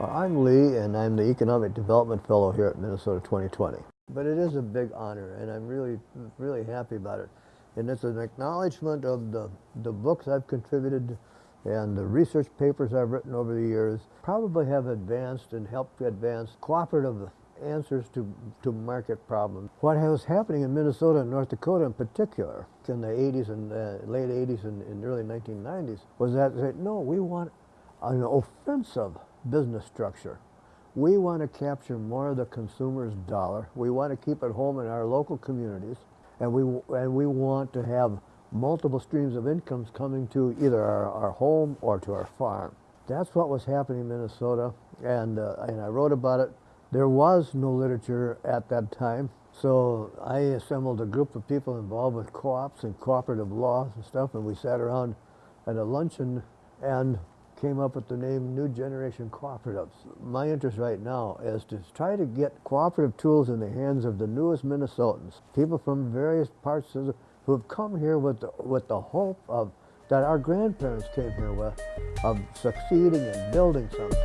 I'm Lee, and I'm the Economic Development Fellow here at Minnesota 2020. But it is a big honor, and I'm really, really happy about it. And it's an acknowledgement of the, the books I've contributed and the research papers I've written over the years probably have advanced and helped advance cooperative answers to, to market problems. What was happening in Minnesota and North Dakota in particular in the 80s and uh, late 80s and, and early 1990s was that no, we want an offensive business structure. We want to capture more of the consumer's dollar. We want to keep it home in our local communities. And we, and we want to have multiple streams of incomes coming to either our, our home or to our farm. That's what was happening in Minnesota. And, uh, and I wrote about it. There was no literature at that time. So I assembled a group of people involved with co-ops and cooperative laws and stuff. And we sat around at a luncheon and came up with the name New Generation Cooperatives. My interest right now is to try to get cooperative tools in the hands of the newest Minnesotans, people from various parts of the, who have come here with the, with the hope of that our grandparents came here with, of succeeding and building something.